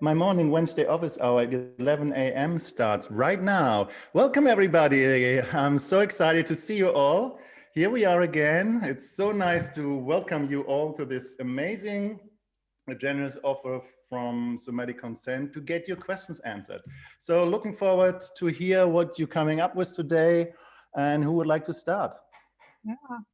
my morning Wednesday office hour at 11 a.m. starts right now. Welcome everybody. I'm so excited to see you all. Here we are again. It's so nice to welcome you all to this amazing generous offer from Somatic Consent to get your questions answered. So looking forward to hear what you're coming up with today and who would like to start? Yeah,